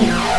Oh.